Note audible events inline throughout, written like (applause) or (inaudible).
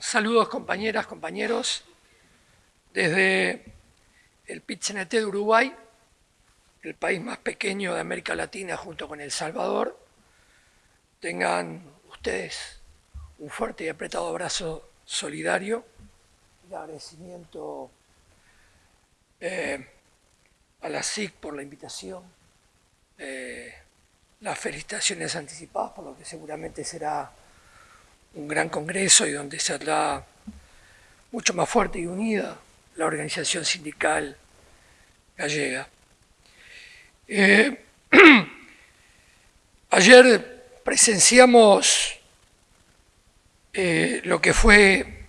Saludos compañeras, compañeros, desde el pit de Uruguay, el país más pequeño de América Latina junto con El Salvador. Tengan ustedes un fuerte y apretado abrazo solidario, de agradecimiento eh, a la SIC por la invitación, eh, las felicitaciones anticipadas por lo que seguramente será un gran congreso y donde se hará mucho más fuerte y unida la organización sindical gallega. Eh, (clears throat) ayer presenciamos eh, lo que fue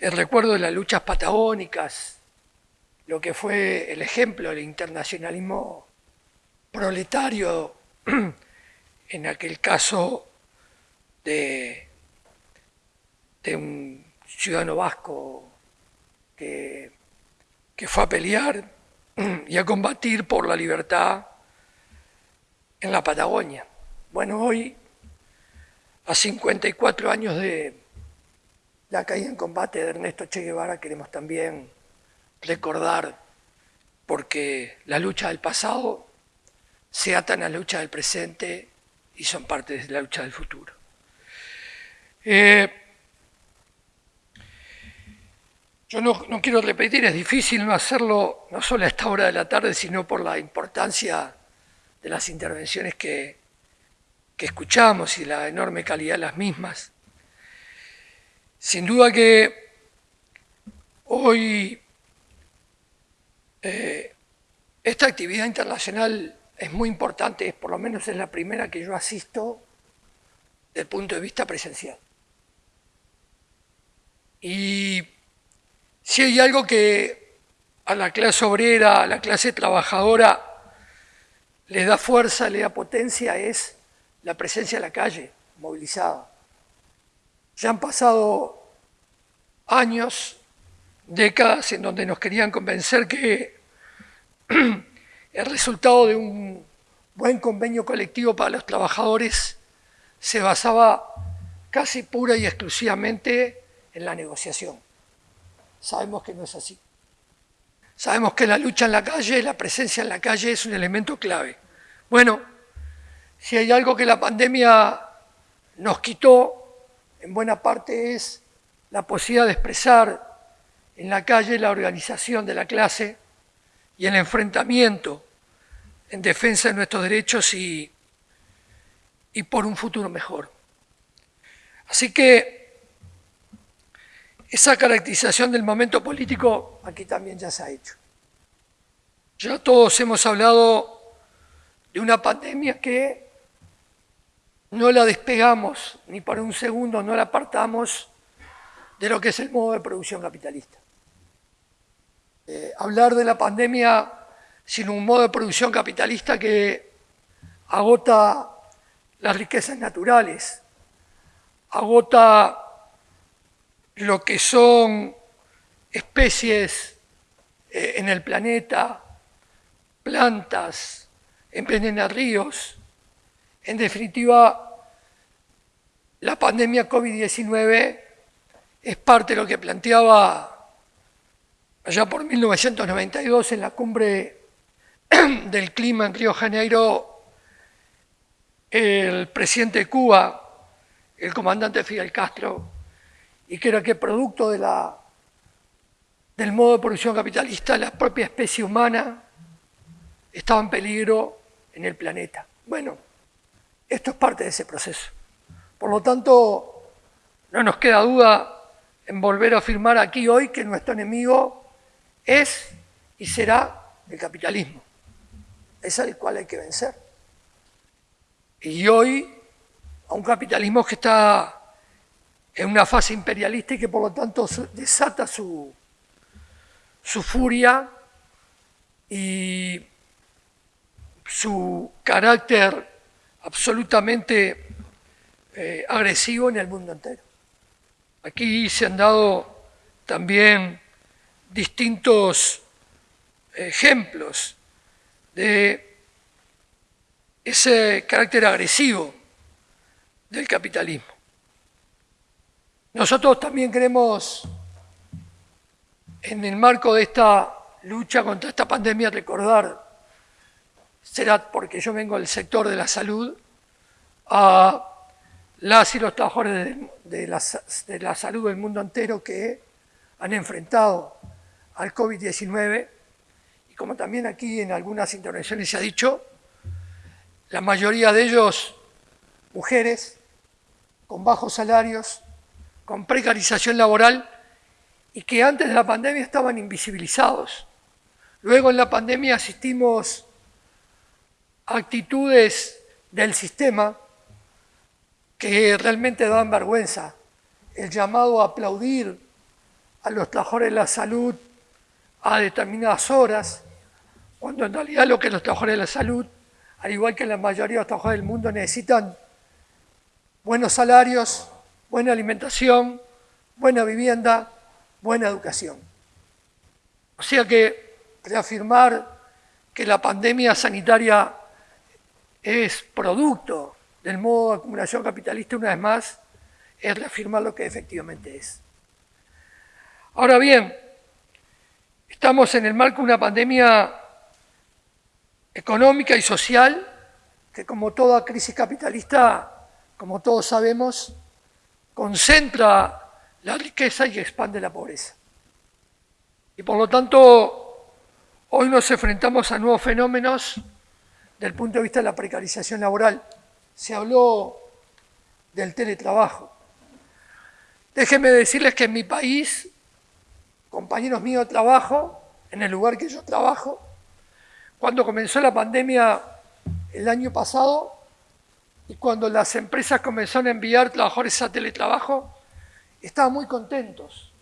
el recuerdo de las luchas patagónicas, lo que fue el ejemplo del internacionalismo proletario, (clears throat) en aquel caso de de un ciudadano vasco que, que fue a pelear y a combatir por la libertad en la Patagonia. Bueno, hoy, a 54 años de la caída en combate de Ernesto Che Guevara, queremos también recordar, porque la lucha del pasado se atan a la lucha del presente y son parte de la lucha del futuro. Eh, yo no, quiero repetir, es difícil no hacerlo no solo a esta hora de la tarde, sino por la importancia de las intervenciones que, escuchamos y la enorme calidad de las mismas. Sin duda que hoy eh, esta actividad internacional es muy importante, por lo menos es la primera que yo asisto desde el punto de vista presencial. Y si hay algo que a la clase obrera, a la clase trabajadora, le da fuerza, le da potencia, es la presencia en la calle, movilizada. Ya han pasado años, décadas, en donde nos querían convencer que (clears throat) el resultado de un buen convenio colectivo para los trabajadores se basaba casi pura y exclusivamente en la negociación. Sabemos que no es así. Sabemos que la lucha en la calle, la presencia en la calle es un elemento clave. Bueno, si hay algo que la pandemia nos quitó, en buena parte es la posibilidad de expresar en la calle la organización de la clase y el enfrentamiento en defensa de nuestros derechos y, y por un futuro mejor. Así que esa caracterización del momento político aquí también ya se ha hecho. Ya todos hemos hablado de una pandemia que no la despegamos ni por un segundo, no la apartamos de lo que es el modo de producción capitalista. Eh, hablar de la pandemia sin un modo de producción capitalista que agota las riquezas naturales, agota lo que son especies eh, en el planeta, plantas, envenenan ríos. En definitiva, la pandemia COVID-19 es parte de lo que planteaba allá por 1992 en la cumbre (clears throat) del clima en Río Janeiro el presidente de Cuba, el comandante Fidel Castro, y que era que producto de la, del modo de producción capitalista, la propia especie humana estaba en peligro en el planeta. Bueno, esto es parte de ese proceso. Por lo tanto, no nos queda duda en volver a afirmar aquí hoy que nuestro enemigo es y será el capitalismo. Es el cual hay que vencer. Y hoy, a un capitalismo que está en una fase imperialista y que por lo tanto desata su, furia y su carácter absolutamente eh, agresivo en el mundo entero. Aquí se han dado también distintos ejemplos de ese carácter agresivo del capitalismo. Nosotros también queremos, en el marco de esta lucha contra esta pandemia, recordar, será porque yo vengo del sector de la salud, a las y los trabajadores de, la, de la salud del mundo entero que han enfrentado al COVID-19 y como también aquí en algunas intervenciones se ha dicho, la mayoría de ellos mujeres con bajos salarios, con precarización laboral y que antes de la pandemia estaban invisibilizados. Luego en la pandemia asistimos a actitudes del sistema que realmente dan vergüenza. El llamado a aplaudir a los trabajadores de la salud a determinadas horas, cuando en realidad lo que los trabajadores de la salud, al igual que la mayoría de los trabajadores del mundo, necesitan buenos salarios, buena alimentación, buena vivienda, buena educación. O sea que reafirmar que la pandemia sanitaria es producto del modo de acumulación capitalista, una vez más, es reafirmar lo que efectivamente es. Ahora bien, estamos en el marco de una pandemia económica y social que como toda crisis capitalista, como todos sabemos, concentra la riqueza y expande la pobreza. Y por lo tanto, hoy nos enfrentamos a nuevos fenómenos del punto de vista de la precarización laboral se habló del teletrabajo. Déjenme decirles que en mi país, compañeros míos de trabajo, en el lugar que yo trabajo, cuando comenzó la pandemia el año pasado y cuando las empresas comenzaron a enviar trabajadores a teletrabajo, estaban muy contentos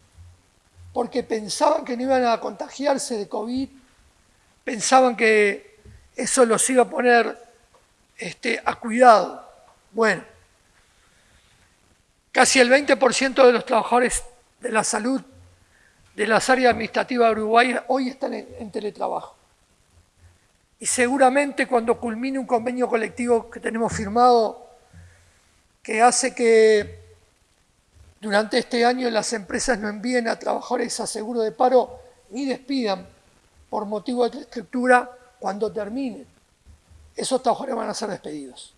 porque pensaban que no iban a contagiarse de COVID, pensaban que eso los iba a poner este, a cuidado. Bueno, casi el 20% de los trabajadores de la salud de las áreas administrativas de Uruguay hoy están en, teletrabajo. Y seguramente cuando culmine un convenio colectivo que tenemos firmado, que hace que durante este año las empresas no envíen a trabajadores a seguro de paro ni despidan por motivo de estructura cuando terminen esos trabajadores van a ser despedidos.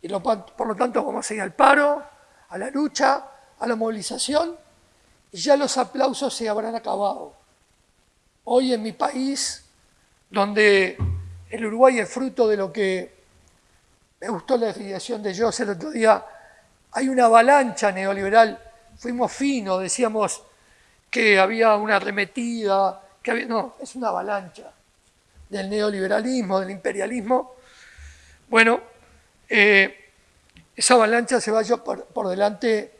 Y por lo tanto vamos a ir al paro, a la lucha, a la movilización, y ya los aplausos se habrán acabado. Hoy en mi país, donde el Uruguay es fruto de lo que me gustó la definición de José el otro día, hay una avalancha neoliberal, fuimos finos, decíamos que había una arremetida, que había, no, es una avalancha del neoliberalismo, del imperialismo, bueno, eh, esa avalancha se va por, por delante.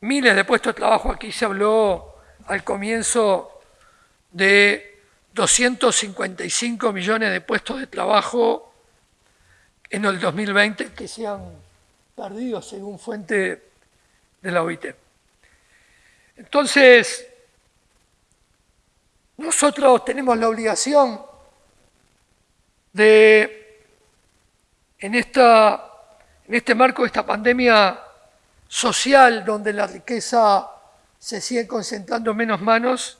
Miles de puestos de trabajo. Aquí se habló al comienzo de 255 millones de puestos de trabajo en el 2020 que se han perdido según fuente de la OIT. Entonces, nosotros tenemos la obligación de en, esta, en este marco de esta pandemia social donde la riqueza se sigue concentrando en menos manos,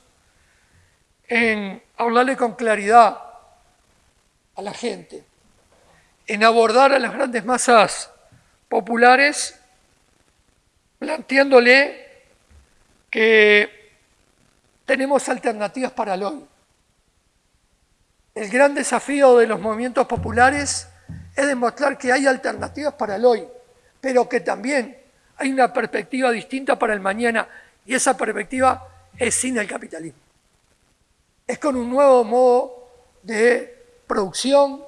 en hablarle con claridad a la gente, en abordar a las grandes masas populares, planteándole que tenemos alternativas para el hoy. El gran desafío de los movimientos populares es demostrar que hay alternativas para el hoy, pero que también hay una perspectiva distinta para el mañana y esa perspectiva es sin el capitalismo. Es con un nuevo modo de producción,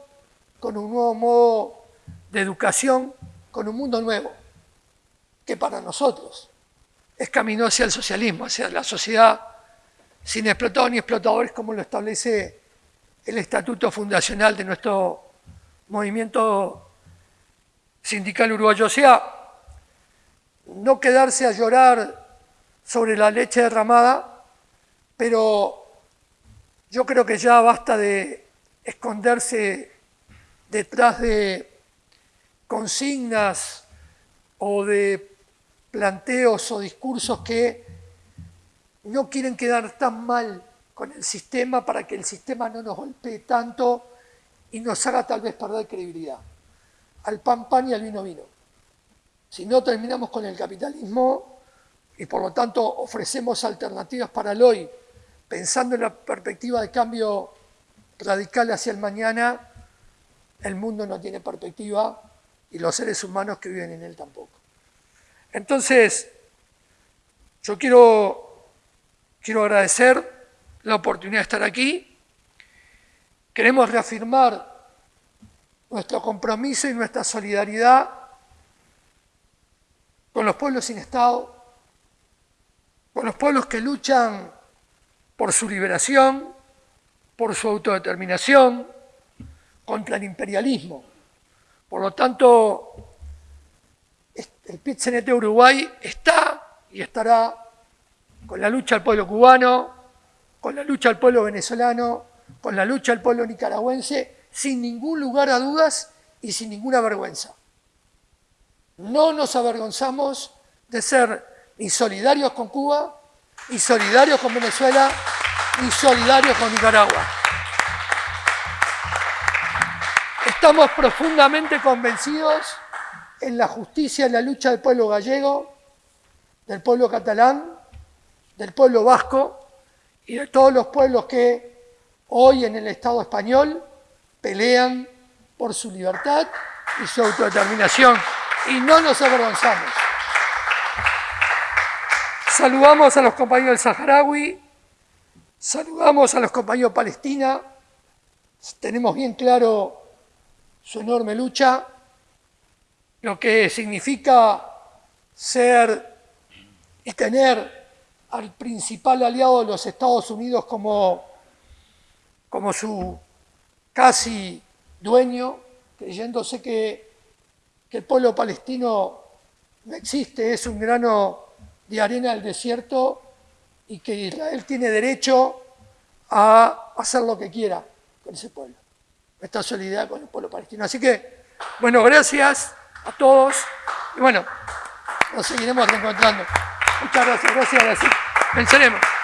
con un nuevo modo de educación, con un mundo nuevo, que para nosotros es camino hacia el socialismo, hacia la sociedad sin explotadores ni explotadores como lo establece el estatuto fundacional de nuestro movimiento sindical uruguayo. O sea, no quedarse a llorar sobre la leche derramada, pero yo creo que ya basta de esconderse detrás de consignas o de planteos o discursos que no quieren quedar tan mal con el sistema para que el sistema no nos golpee tanto y nos haga tal vez perder credibilidad. Al pan pan y al vino vino. Si no terminamos con el capitalismo y por lo tanto ofrecemos alternativas para el hoy, pensando en la perspectiva de cambio radical hacia el mañana, el mundo no tiene perspectiva y los seres humanos que viven en él tampoco. Entonces, yo quiero, quiero agradecer la oportunidad de estar aquí. Queremos reafirmar nuestro compromiso y nuestra solidaridad con los pueblos sin Estado, con los pueblos que luchan por su liberación, por su autodeterminación, contra el imperialismo. Por lo tanto, el pit Uruguay está y estará con la lucha del pueblo cubano, con la lucha del pueblo venezolano, con la lucha del pueblo nicaragüense, sin ningún lugar a dudas y sin ninguna vergüenza. No nos avergonzamos de ser ni solidarios con Cuba, ni solidarios con Venezuela, ni solidarios con Nicaragua. Estamos profundamente convencidos en la justicia y la lucha del pueblo gallego, del pueblo catalán, del pueblo vasco y de todos los pueblos que hoy en el Estado español pelean por su libertad y su autodeterminación. Y no nos avergonzamos. Saludamos a los compañeros del Saharaui, saludamos a los compañeros de Palestina, tenemos bien claro su enorme lucha, lo que significa ser y tener al principal aliado de los Estados Unidos como, como su casi dueño, creyéndose que, que el pueblo palestino no existe, es un grano de arena del desierto y que Israel tiene derecho a hacer lo que quiera con ese pueblo. Nuestra solidaridad con el pueblo palestino. Así que, bueno, gracias a todos y bueno, nos seguiremos reencontrando. Muchas gracias, gracias, gracias. Venceremos.